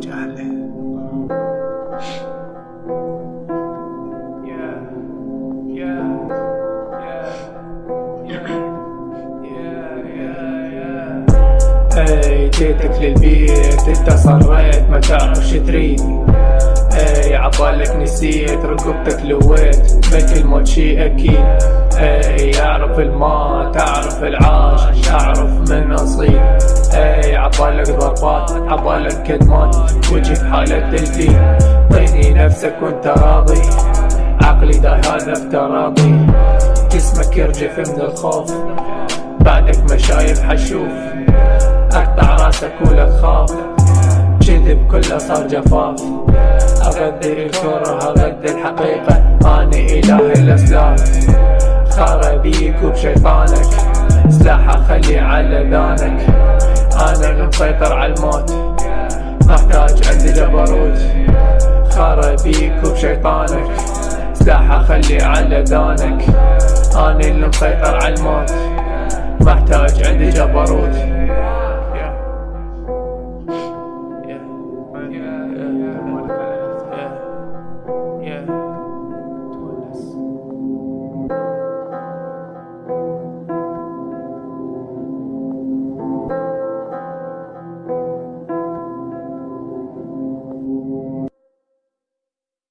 جهله اي جيتك للبيت انت صريت ما تعرف شو عبالك نسيت ركبتك لويت. بك الموت شي أكيد. اي اعرف الموت اعرف العاش اعرف من أصيل. اي عبالك ضربات عبالك كدمات وجهك حالة تلفين طيني نفسك وانت راضي. عقلي ده هذا افتراضي جسمك يرجف من الخوف. بعدك ما شايف حشوف. أقطع راسك ولا تخاف. كذب كله صار جفاف. اغدر الكره اغدر الحقيقة. اني إله الاسلاف خار بيك وبشيطانك سلاحه خلي على ذانك أنا اللي مسيطر على الموت. محتاج عندي جبروت. خار بيك وبشيطانك سلاحه خلي على ذانك اني اللي مسيطر على الموت. محتاج